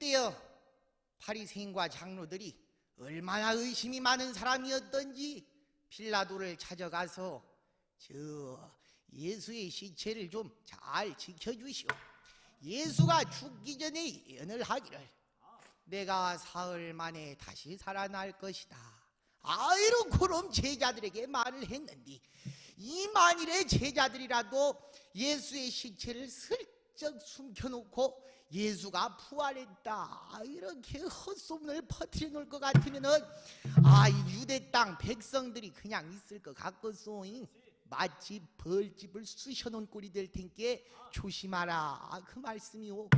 그때요 파리새인과 장로들이 얼마나 의심이 많은 사람이었던지 빌라도를 찾아가서 저 예수의 시체를 좀 잘 지켜주시오. 예수가 죽기 전에 예언을 하기를 내가 사흘 만에 다시 살아날 것이다. 아이로 그럼 제자들에게 말을 했는데 이 만일의 제자들이라도 예수의 시체를 슬 쩍 숨겨놓고 예수가 부활했다. 이렇게 헛소문을 퍼뜨려 놓을 것 같으면 은 아이 유대 땅 백성들이 그냥 있을 것 같겠소 마치 벌집을 쑤셔놓은 꼴이 될 텐께 조심하라. 그 말씀이오.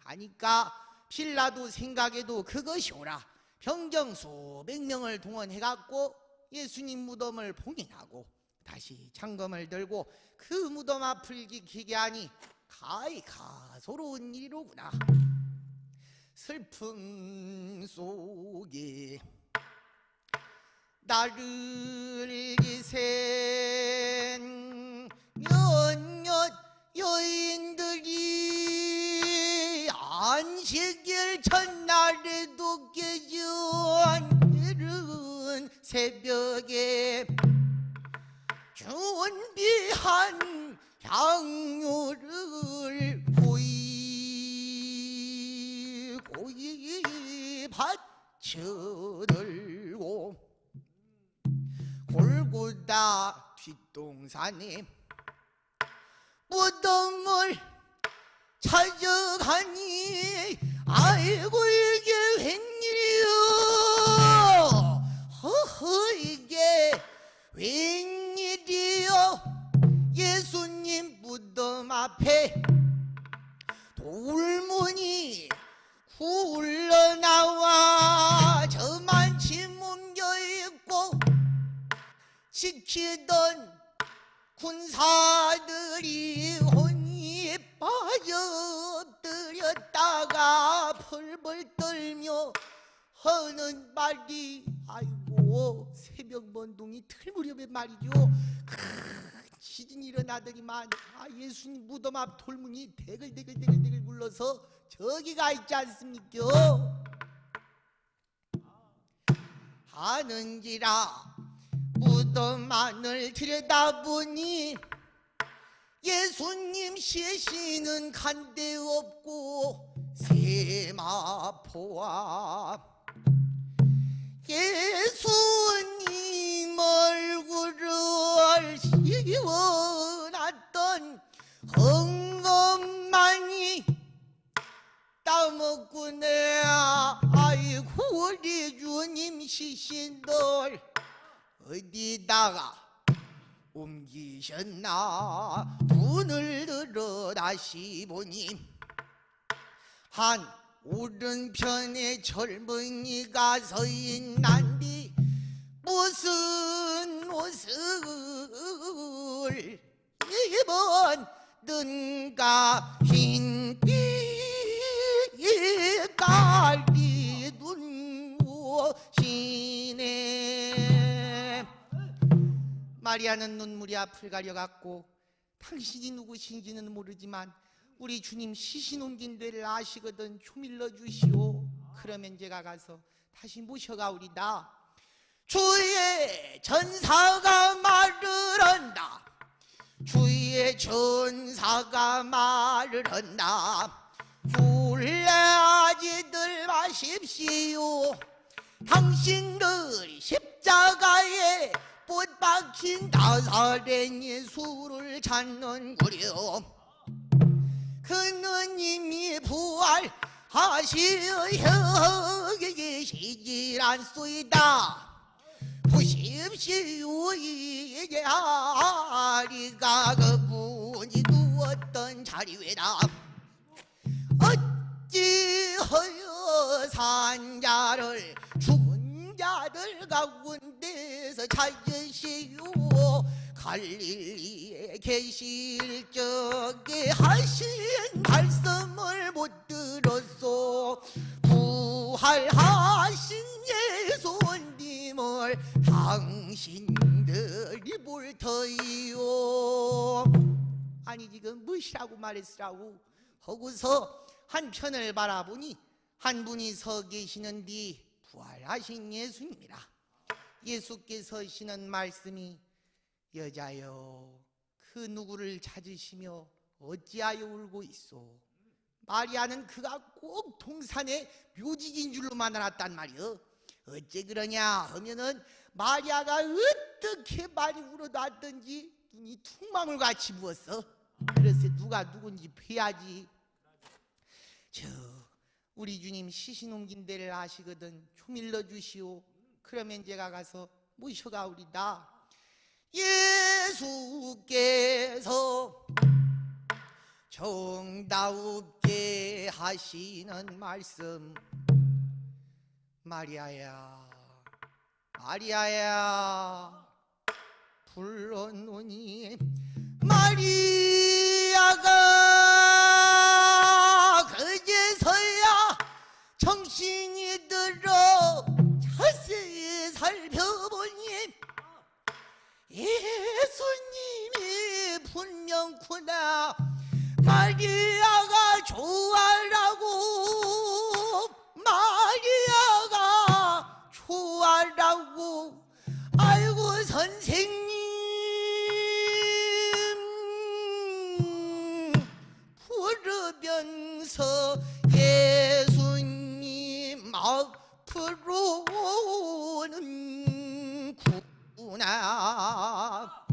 하니까 빌라도 생각에도 그것이 오라. 병정 수백 명을 동원해갖고 예수님 무덤을 봉인하고 다시 창검을 들고 그 무덤 앞을 지키게 하니 가히 가소로운 일이로구나. 슬픔 속에 나를 기센 몇몇 여인들이 안식일 첫날에도 깨진 이른 새벽에 준비한 향유를 고이 고이 받쳐들고 골고다 뒷동산에 무덤을 찾아가니 아이고 이게 웬일이여? 허허 이게 웬 앞에 돌문이 굴러나와 저만치 뭉겨있고 지키던 군사들이 혼이 빠져 엎드렸다가 펄펄 떨며 하는 말이 아이고 새벽 먼동이 틀 무렵의 말이죠 큰 지진이 일어나더니만 아 예수님 무덤 앞 돌문이 대글대글대글대글 굴러서 저기가 있지 않습니까? 하는지라 무덤 안을 들여다보니 예수님 시신은 간데 없고 세마포와 예수님 얼굴을 내 아이고 우리 주님 시신들. 어디다가 옮기셨나? 눈을 들어 다시 보니. 한 오른편에 젊은이가 서 있난디 무슨 옷을 입었는가 흰빛 마리아는 눈물이 앞을 가려갔고 당신이 누구신지는 모르지만 우리 주님 시신 옮긴 데를 아시거든 좀 일러주시오. 그러면 제가 가서 다시 모셔가오리다. 주의 전사가 말을 한다. 주의 전사가 말을 한다. 굴레아지들 마십시오. 당신들이 십자가에 못 박힌 나사렛 예수를 찾는구려. 이미 부활하시어 여기 계시질 않소이다. 보십시오 이게 아리가 그분이 누웠던 자리 외다. 어찌하여 산자를 죽 은 자들 가운데서 찾으시오. 갈릴리에 계실 적에 하신 말씀을 못 들었소. 부활하신 예수님을 당신들이 볼 터이요. 아니 지금 무엇이라고 말했으라고. 하고서 한 편을 바라보니 한 분이 서 계시는디 부활하신 예수님이라. 예수께서 하시는 말씀이 여자여 그 누구를 찾으시며 어찌하여 울고 있소? 마리아는 그가 꼭 동산의 묘직인 줄로만 알았단 말이여. 어째 그러냐 하면은 마리아가 어떻게 많이 울어놨던지 눈이 퉁망울 같이 부었어. 그래서 누가 누군지 뵈야지. 저 우리 주님 시신 옮긴 데를 아시거든. 좀 일러주시오. 그러면 제가 가서 모셔가오리다. 예수께서 정다웁게 하시는 말씀. 마리아야 마리아야 불러노니 마리 분명구나. 마리아가 좋아라고. 마리아가 좋아라고. 아이고 선생님. 부르면서 예수님 앞으로 오는구나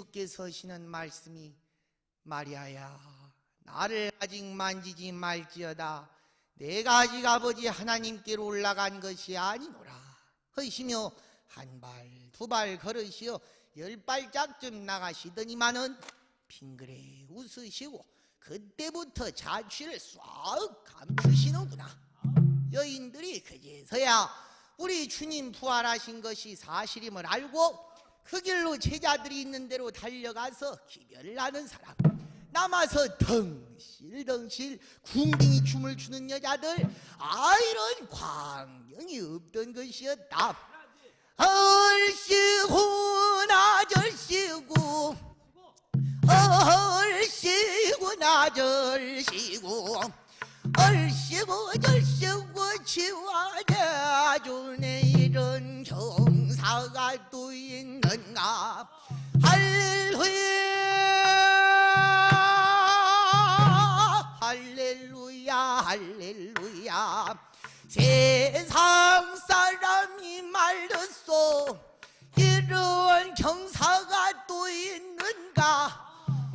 예수께서 하시는 말씀이 마리아야 나를 아직 만지지 말지어다. 내가 아직 아버지 하나님께로 올라간 것이 아니노라. 하시며 한 발 두 발 걸으시어 열 발짝쯤 나가시더니만은 빙그레 웃으시고 그때부터 자취를 싹 감추시는구나. 여인들이 그제서야 우리 주님 부활하신 것이 사실임을 알고 그 길로 제자들이 있는 대로 달려가서 기별나는 사람. 남아서 덩실덩실 궁둥이 춤을 추는 여자들. 아 이런 광경이 없던 것이었다. 얼씨구 나절씨구. 얼씨구 나절씨구. 얼씨구 절씨구 치와자주네 이런 경사가 또 있는가 할렐루야 할렐루야 할렐루야. 세상 사람이 말렸소 이런 경사가 또 있는가?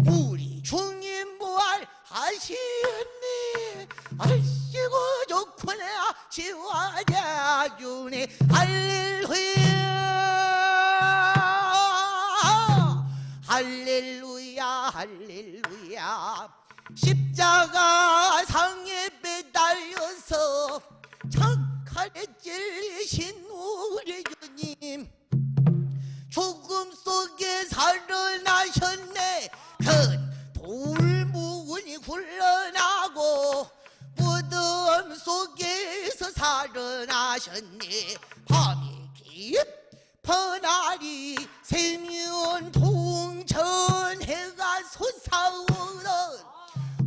우리 주님 부활 하시네 아이고 좋구나. 지와자주네. 할렐루야 살아나셨네. 큰 돌무근이 굴러나고 무덤 속에서 살아나셨네. 밤이 깊어날이 세면 동천 해가 솟아오른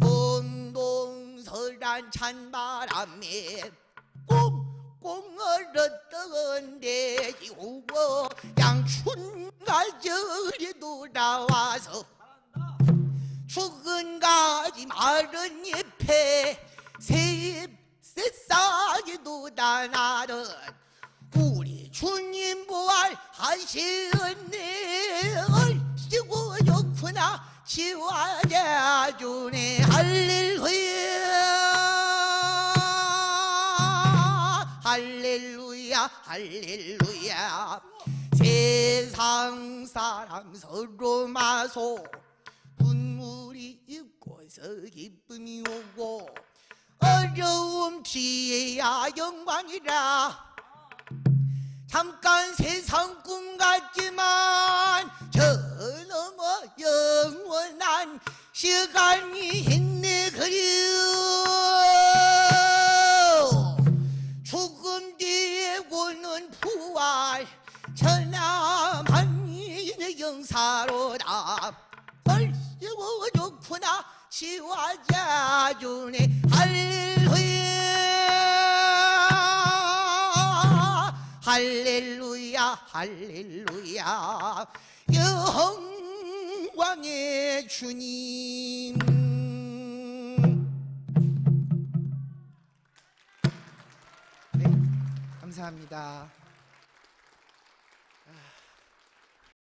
옹동설한 찬바람에 꽁꽁 얼었던 돼지고 양춘 가 절이 돌아와서 죽은 가지 마른 잎에 새싹이 돋아나는 우리 주님 부활 하시었네. 얼씨구 좋구나. 지와자주네. 할렐루야. 할렐루야. 할렐루야 세상 사람 서로 마소. 눈물이 있고서 기쁨이 오고 어려움 지혜야 영광이라. 잠깐 세상 꿈 같지만 저 넘어 영원한 시간이 있네. 그리 주네 할렐루야 할렐루야 할렐루야. 영광의 주님. 네, 감사합니다.